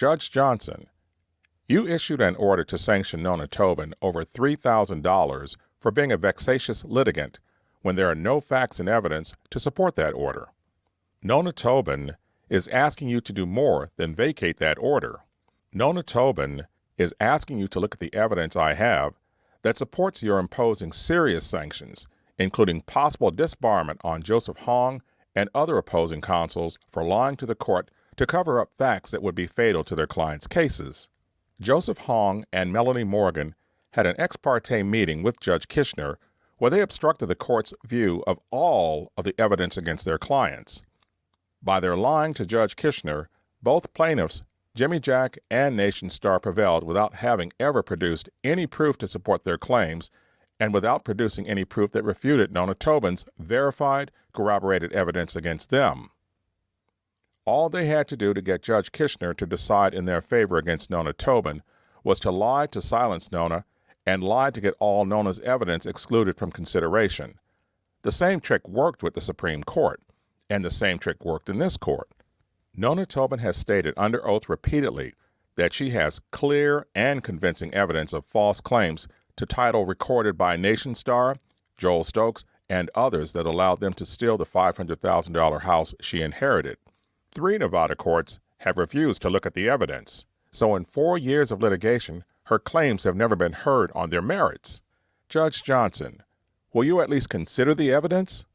Judge Johnson, you issued an order to sanction Nona Tobin over $3,000 for being a vexatious litigant when there are no facts and evidence to support that order. Nona Tobin is asking you to do more than vacate that order. Nona Tobin is asking you to look at the evidence I have that supports your imposing serious sanctions, including possible disbarment on Joseph Hong and other opposing counsels for lying to the court to cover up facts that would be fatal to their clients' cases. Joseph Hong and Melanie Morgan had an ex parte meeting with Judge Kishner where they obstructed the court's view of all of the evidence against their clients. By their lying to Judge Kishner, both plaintiffs, Jimijack and Nationstar, prevailed without having ever produced any proof to support their claims and without producing any proof that refuted Nona Tobin's verified, corroborated evidence against them. All they had to do to get Judge Kishner to decide in their favor against Nona Tobin was to lie to silence Nona and lie to get all Nona's evidence excluded from consideration. The same trick worked with the Supreme Court, and the same trick worked in this court. Nona Tobin has stated under oath repeatedly that she has clear and convincing evidence of false claims to title recorded by Nationstar, Joel Stokes, and others that allowed them to steal the $500,000 house she inherited. Three Nevada courts have refused to look at the evidence, so in four years of litigation, her claims have never been heard on their merits. Judge Johnson, will you at least consider the evidence?